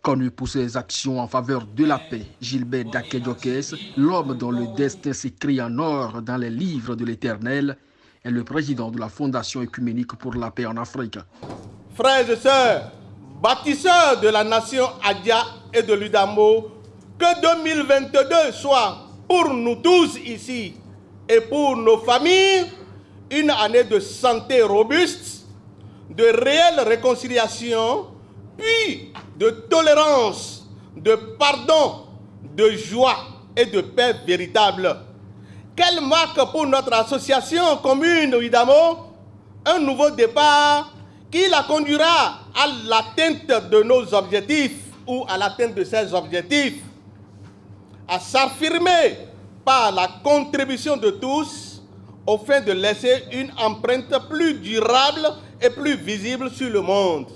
Connu pour ses actions en faveur de la paix, Gilbert Dakedjokes, l'homme dont le destin s'écrit en or dans les livres de l'Éternel, est le président de la Fondation écuménique pour la paix en Afrique. Frères et sœurs, bâtisseurs de la nation Adia et de l'Udamo, que 2022 soit pour nous tous ici et pour nos familles une année de santé robuste, de réelle réconciliation, puis de tolérance, de pardon, de joie et de paix véritable. Quelle marque pour notre association commune Idamo? Un nouveau départ qui la conduira à l'atteinte de nos objectifs ou à l'atteinte de ces objectifs, à s'affirmer par la contribution de tous au de laisser une empreinte plus durable et plus visible sur le monde.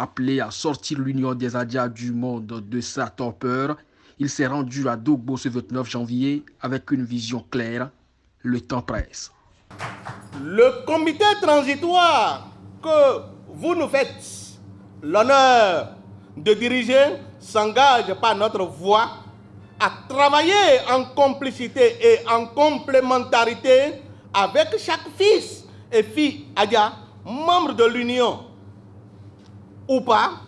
Appelé à sortir l'Union des Adias du monde de sa torpeur, il s'est rendu à Dogbo ce 29 janvier avec une vision claire. Le temps presse. Le comité transitoire que vous nous faites l'honneur de diriger s'engage par notre voix à travailler en complicité et en complémentarité avec chaque fils et fille Adia, membre de l'Union ou pas,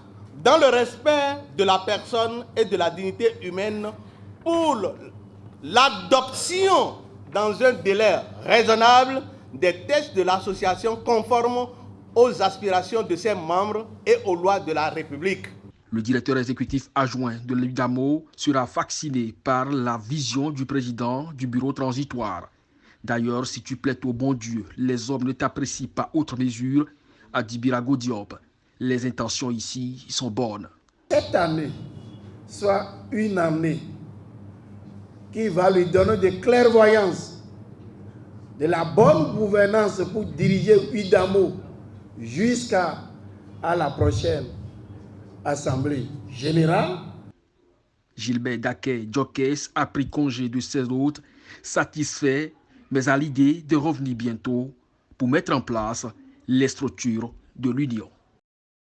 dans le respect de la personne et de la dignité humaine pour l'adoption dans un délai raisonnable des tests de l'association conformes aux aspirations de ses membres et aux lois de la République. Le directeur exécutif adjoint de l'UDAMO sera vacciné par la vision du président du bureau transitoire. D'ailleurs, si tu plais au bon Dieu, les hommes ne t'apprécient pas autre mesure, a dit Birago Diop. Les intentions ici sont bonnes. Cette année soit une année qui va lui donner de clairvoyance, de la bonne gouvernance pour diriger UDAMO jusqu'à la prochaine Assemblée générale. Gilbert Daquet Jokes a pris congé de ses hôtes, satisfait, mais à l'idée de revenir bientôt pour mettre en place les structures de l'Union.